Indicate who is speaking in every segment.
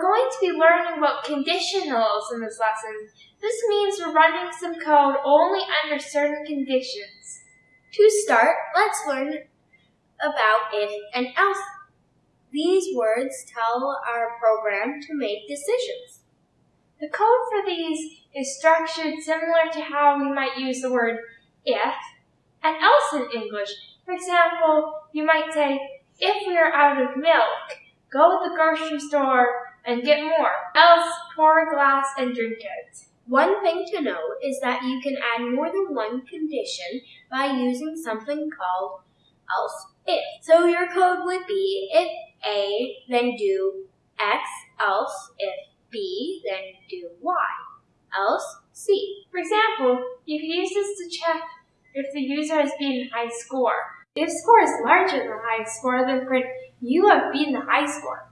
Speaker 1: going to be learning about conditionals in this lesson. This means we're running some code only under certain conditions.
Speaker 2: To start, let's learn about if and else. These words tell our program to make decisions.
Speaker 1: The code for these is structured similar to how we might use the word if and else in English. For example, you might say, if we are out of milk, go to the grocery store and get more, else pour a glass and drink it.
Speaker 2: One thing to know is that you can add more than one condition by using something called else if. So your code would be if A, then do X, else if B, then do Y, else C.
Speaker 1: For example, you can use this to check if the user has beaten high score. If score is larger than high score, then print you have beaten the high score.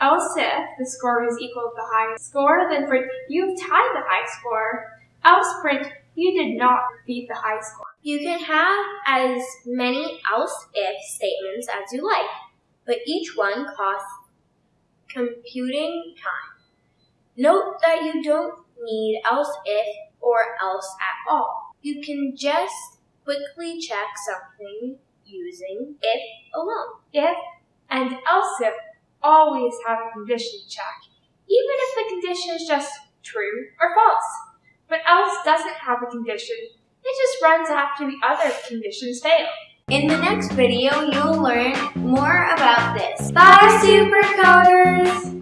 Speaker 1: Else if the score is equal to the high score, then print you've tied the high score. Else print you did not beat the high score.
Speaker 2: You can have as many else if statements as you like, but each one costs computing time. Note that you don't need else if or else at all. You can just quickly check something using if alone.
Speaker 1: If and else if always have a condition check, even if the condition is just true or false. But else doesn't have a condition, it just runs after the other conditions fail.
Speaker 2: In the next video, you'll learn more about this. Bye, Supercoders!